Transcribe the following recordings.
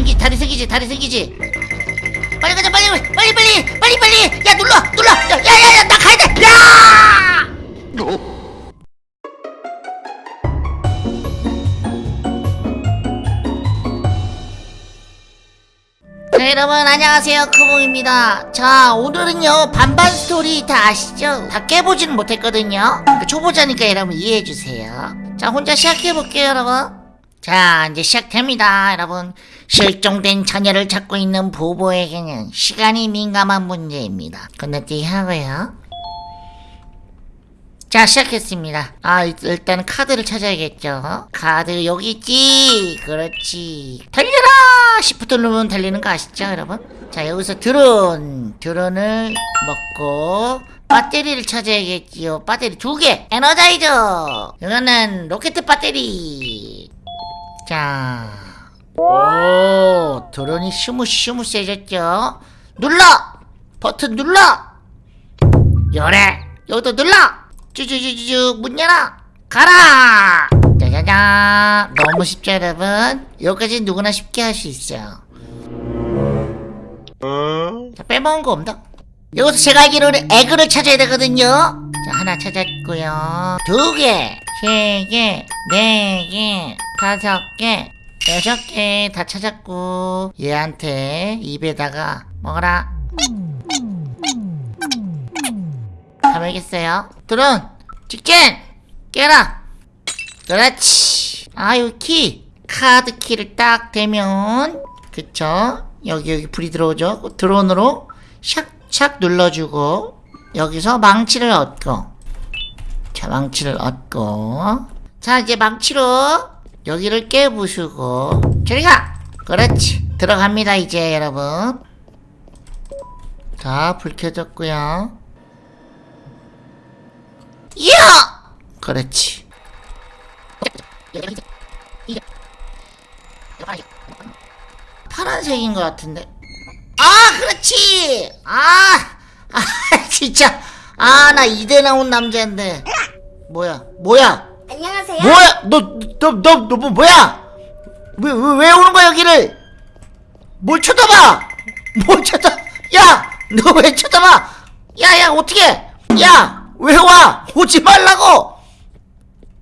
생기 다리 생기지 다리 생기지. 빨리 가자 빨리 빨리 빨리 빨리 빨리. 야 눌러 눌러. 야야야 나 가야 돼. 야! 자 여러분 안녕하세요. 크봉입니다. 자 오늘은요 반반 스토리 다 아시죠? 다 깨보지는 못했거든요. 초보자니까 여러분 이해해주세요. 자 혼자 시작해볼게요 여러분 자 이제 시작됩니다. 여러분 실종된 자녀를 찾고 있는 부부에게는 시간이 민감한 문제입니다. 건너뛰기 하고요. 자 시작했습니다. 아 일- 일단 카드를 찾아야겠죠? 카드 여기 있지? 그렇지. 달려라! 시프트 누르면 달리는 거 아시죠 여러분? 자 여기서 드론. 드론을 먹고 배터리를 찾아야겠지요. 배터리 두개. 에너자이저. 이거는 로켓 배터리 자, 오, 드론이 스무스무 세졌죠? 눌러! 버튼 눌러! 열애! 여기도 눌러! 쭈쭈쭈쭈, 문 열어! 가라! 짜자잔! 너무 쉽죠, 여러분? 여기까지 누구나 쉽게 할 수 있어요. 자, 빼먹은 거 없나? 여기서 제가 알기로는 에그를 찾아야 되거든요? 자, 하나 찾았고요. 두 개, 세 개, 네 개, 다섯 개, 여섯 개 다 찾았고, 얘한테 입에다가 먹어라. 다 먹겠어요? 드론, 직진! 깨라! 그렇지. 아, 여기 키. 카드 키를 딱 대면, 그쵸? 여기, 여기 불이 들어오죠? 그 드론으로 샥샥 눌러주고, 여기서 망치를 얻고, 자, 망치를 얻고, 자, 이제 망치로 여기를 깨부수고, 저리 가! 그렇지. 들어갑니다, 이제, 여러분. 자, 불 켜졌고요. 이야! 그렇지. 파란색인 것 같은데. 아, 그렇지! 아! 아, 진짜. 아, 나 이대 나온 남자인데. 뭐야, 뭐야? 안녕하세요. 뭐야? 너, 너, 너, 너, 뭐, 뭐야? 왜, 왜, 왜 오는 거야, 여기를? 뭘 쳐다봐? 뭘 쳐다, 야! 너 왜 쳐다봐? 야, 야, 어떻게? 야! 왜 와? 오지 말라고!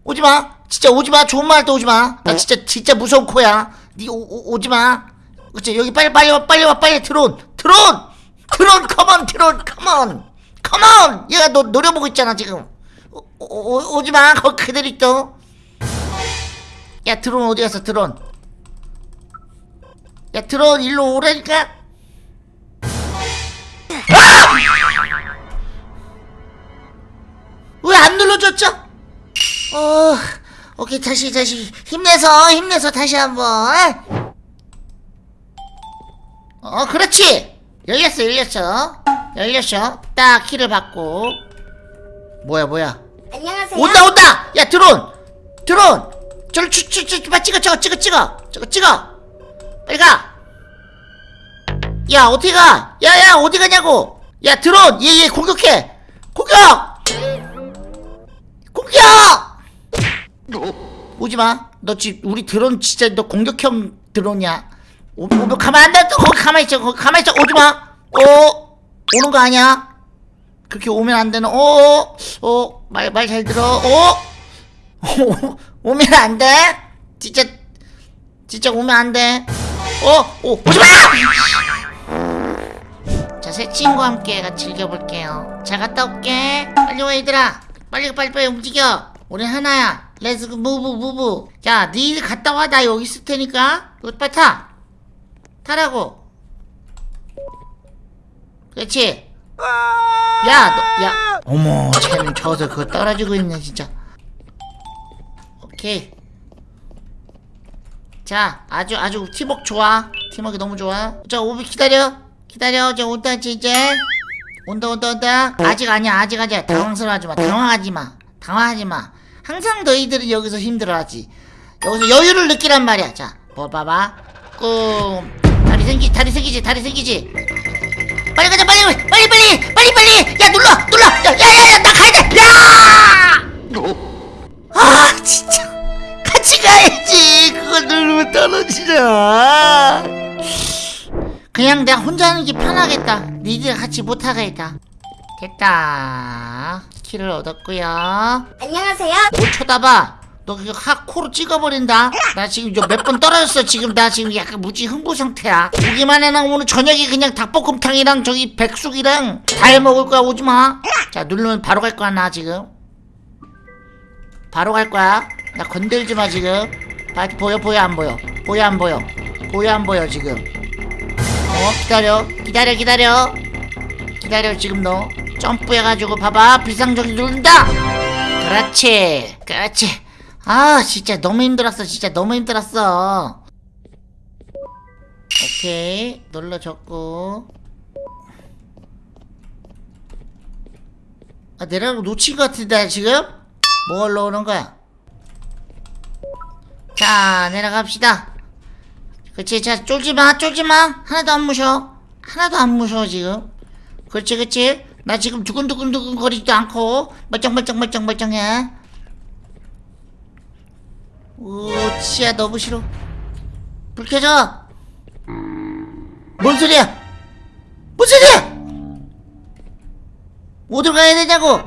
오지 마! 진짜 오지 마! 좋은 말도 오지 마! 나 진짜, 진짜 무서운 코야! 니 오, 오, 오지 마! 그치, 여기 빨리, 빨리 와, 빨리 와, 빨리 드론! 드론! 드론, 컴온, 드론, 컴온! 컴온! 얘가 너 노려보고 있잖아, 지금! 오, 오, 오지 마! 거기 그대로 있어! 야 드론 어디 갔어 드론? 야 드론 일로 오라니까. 아! 왜안 눌러줬죠? 어 오케이 다시 다시. 힘내서 힘내서 다시 한번. 어 그렇지. 열렸어 열렸어. 열렸어. 딱 키를 받고. 뭐야 뭐야 안녕하세요. 온다 온다! 야 드론! 드론! 저를 추추추 빨리 찍어 찍어 찍어 찍어! 찍어! 빨리 가 야 어디 가? 야야 어디 가냐고! 야 드론! 얘 얘 공격해! 공격! 공격! 오지 마. 너 지금 우리 드론 진짜 너 공격형 드론이야. 오, 오, 가만 안 돼 거기 가만히 있어. 가만히 있어. 오지마. 어? 오는 거 아니야 그렇게 오면 안 되는 어, 어어말 말 잘 들어 어 오, 오면 안 돼? 진짜 진짜 오면 안 돼. 어, 오, 오지 마! 자, 새 친구와 함께 같이 즐겨볼게요. 잘 갔다 올게. 빨리 와 얘들아. 빨리 빨리 빨리 움직여. 우리 하나야. Let's move move. 자, 니들 갔다 와. 나 여기 있을 테니까. 너 빨리 타. 타라고. 그렇지. 야, 너, 야. 어머, 쟤는 저서 그거 떨어지고 있네, 진짜. 오케이. 자, 아주 아주 팀워크 좋아. 팀워크 너무 좋아. 자, 오비 기다려. 기다려. 이제 온다 이제. 온다 온다 온다. 아직 아니야. 아직 아니야. 당황스러워하지 마. 당황하지 마. 당황하지 마. 항상 너희들은 여기서 힘들어하지. 여기서 여유를 느끼란 말이야. 자, 뭐 봐봐. 꿈. 다리 생기 다리 생기지. 다리 생기지. 빨리 가자. 빨리 빨리 빨리 빨리 빨리. 야, 눌러. 눌러. 야, 야, 야, 나 가야 돼. 야! 아 진짜 같이 가야지 그걸 누르면 떨어지잖아 그냥 내가 혼자 하는 게 편하겠다 니들 같이 못하겠다 됐다 키를 얻었고요 안녕하세요. 못 쳐다봐 너 그거 하 코로 찍어버린다? 나 지금 몇 번 떨어졌어. 지금 나 지금 약간 무지 흥부 상태야. 오기만 해나 오늘 저녁에 그냥 닭볶음탕이랑 저기 백숙이랑 다 해먹을 거야. 오지마. 자 누르면 바로 갈 거야 나 지금. 바로 갈 거야. 나 건들지 마 지금. 봐, 보여 보여 안 보여? 보여 안 보여? 보여 안 보여 지금? 어 기다려. 기다려 기다려. 기다려 지금 너. 점프해가지고 봐봐. 비상전기 누른다! 그렇지. 그렇지 아 진짜 너무 힘들었어. 진짜 너무 힘들었어. 오케이. 눌러줬고. 아 내려가 놓친 것 같은데 지금? 뭘 넣는 거야? 자 내려갑시다. 그치 자 쫄지마 쫄지마. 하나도 안 무셔 하나도 안 무셔 지금. 그렇지 그렇지. 나 지금 두근두근두근 거리지도 않고 멀쩡멀쩡멀쩡멀쩡해 오 치야 너무 싫어. 불 켜져. 뭔 소리야? 뭔 소리야? 어딜 가야 되냐고?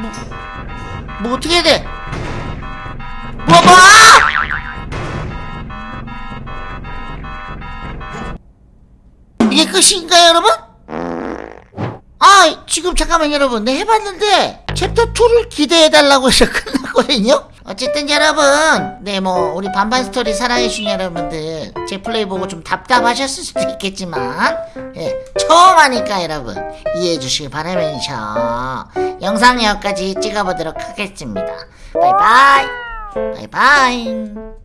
뭐, 뭐 어떻게 해야 돼? 뭐, 뭐! 이게 끝인가요, 여러분? 아, 지금 잠깐만 여러분. 내 해봤는데 챕터 2를 기대해달라고 해서 끝 났거든요? 어쨌든 여러분, 네, 뭐, 우리 반반 스토리 사랑해주신 여러분들, 제 플레이 보고 좀 답답하셨을 수도 있겠지만, 예, 처음 하니까 여러분, 이해해 주시기 바라면서, 영상 여기까지 찍어보도록 하겠습니다. 바이바이! 바이바이!